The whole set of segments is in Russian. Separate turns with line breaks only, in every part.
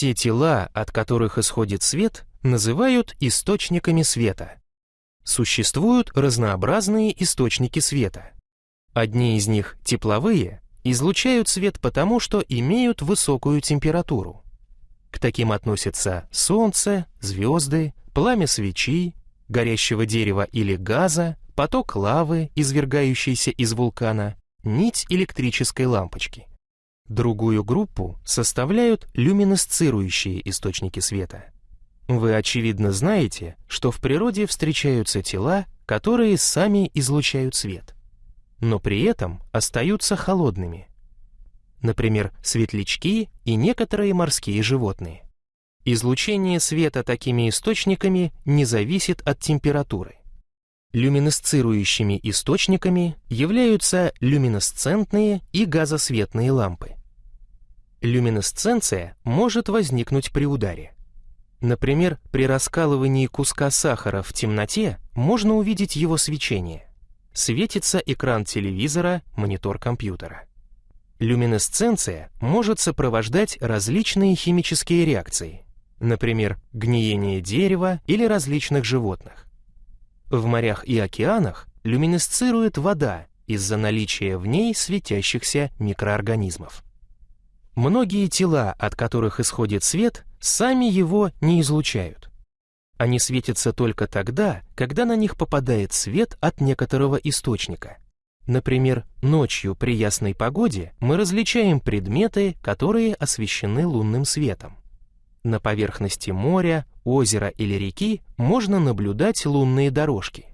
Все тела, от которых исходит свет, называют источниками света. Существуют разнообразные источники света. Одни из них, тепловые, излучают свет потому, что имеют высокую температуру. К таким относятся солнце, звезды, пламя свечи, горящего дерева или газа, поток лавы, извергающийся из вулкана, нить электрической лампочки. Другую группу составляют люминесцирующие источники света. Вы, очевидно, знаете, что в природе встречаются тела, которые сами излучают свет, но при этом остаются холодными. Например, светлячки и некоторые морские животные. Излучение света такими источниками не зависит от температуры. Люминесцирующими источниками являются люминесцентные и газосветные лампы. Люминесценция может возникнуть при ударе. Например, при раскалывании куска сахара в темноте можно увидеть его свечение. Светится экран телевизора, монитор компьютера. Люминесценция может сопровождать различные химические реакции, например, гниение дерева или различных животных. В морях и океанах люминесцирует вода из-за наличия в ней светящихся микроорганизмов. Многие тела, от которых исходит свет, сами его не излучают. Они светятся только тогда, когда на них попадает свет от некоторого источника. Например, ночью при ясной погоде мы различаем предметы, которые освещены лунным светом. На поверхности моря, озера или реки можно наблюдать лунные дорожки.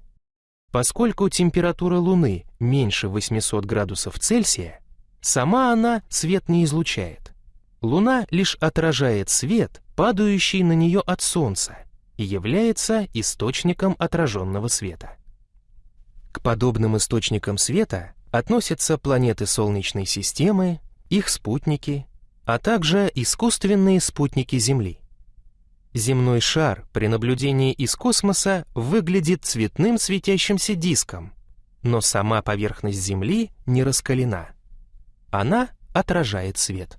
Поскольку температура Луны меньше 800 градусов Цельсия, сама она свет не излучает. Луна лишь отражает свет, падающий на нее от Солнца, и является источником отраженного света. К подобным источникам света относятся планеты Солнечной системы, их спутники, а также искусственные спутники Земли. Земной шар при наблюдении из космоса выглядит цветным светящимся диском, но сама поверхность Земли не раскалена. Она отражает свет.